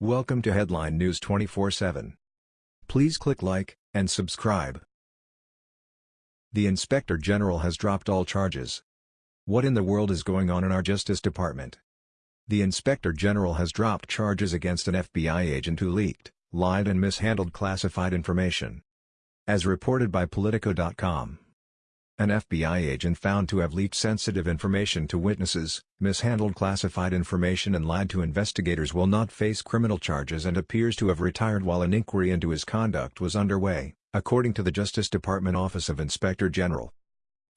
Welcome to Headline News 24/7. Please click like and subscribe. The Inspector General has dropped all charges. What in the world is going on in our Justice Department? The Inspector General has dropped charges against an FBI agent who leaked, lied and mishandled classified information. As reported by Politico.com. An FBI agent found to have leaked sensitive information to witnesses, mishandled classified information and lied to investigators will not face criminal charges and appears to have retired while an inquiry into his conduct was underway, according to the Justice Department Office of Inspector General.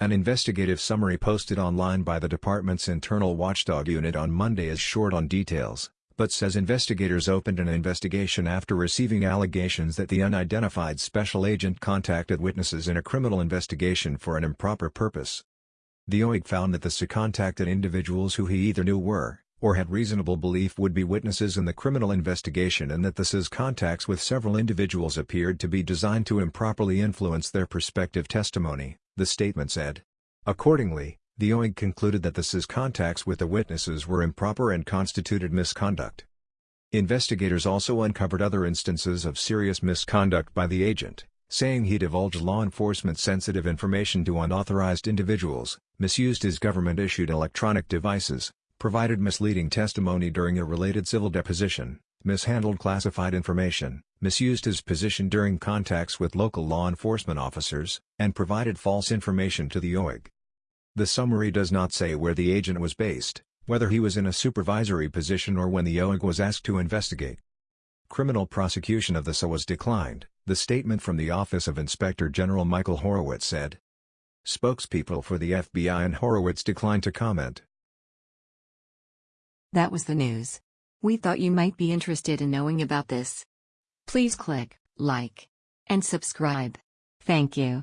An investigative summary posted online by the department's internal watchdog unit on Monday is short on details, but says investigators opened an investigation after receiving allegations that the unidentified special agent contacted witnesses in a criminal investigation for an improper purpose. The OIG found that the SI contacted individuals who he either knew were, or had reasonable belief would be witnesses in the criminal investigation and that the SI's contacts with several individuals appeared to be designed to improperly influence their prospective testimony, the statement said. Accordingly, the OIG concluded that the SI's contacts with the witnesses were improper and constituted misconduct. Investigators also uncovered other instances of serious misconduct by the agent, saying he divulged law enforcement sensitive information to unauthorized individuals, misused his government-issued electronic devices, provided misleading testimony during a related civil deposition, mishandled classified information, misused his position during contacts with local law enforcement officers, and provided false information to the OIG. The summary does not say where the agent was based, whether he was in a supervisory position or when the OIG was asked to investigate. Criminal prosecution of the SI was declined, the statement from the Office of Inspector General Michael Horowitz said. Spokespeople for the FBI and Horowitz declined to comment. That was the news. We thought you might be interested in knowing about this. Please click like and subscribe. Thank you.